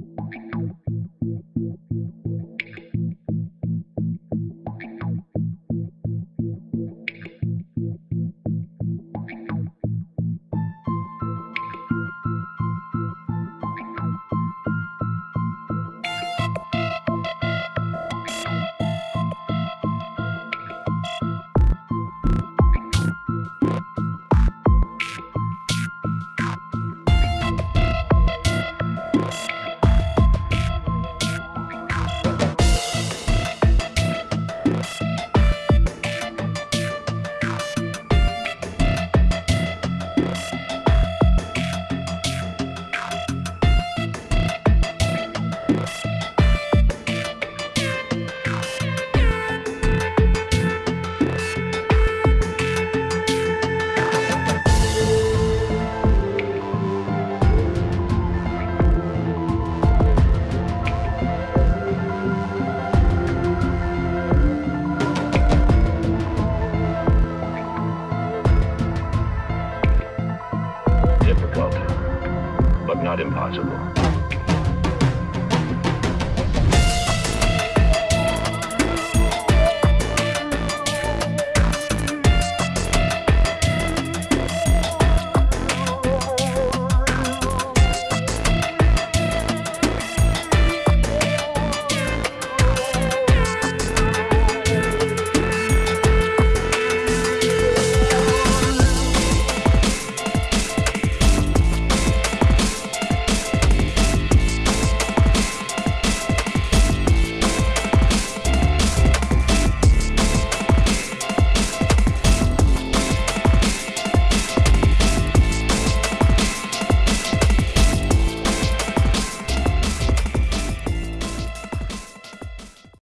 Difficult, but not impossible.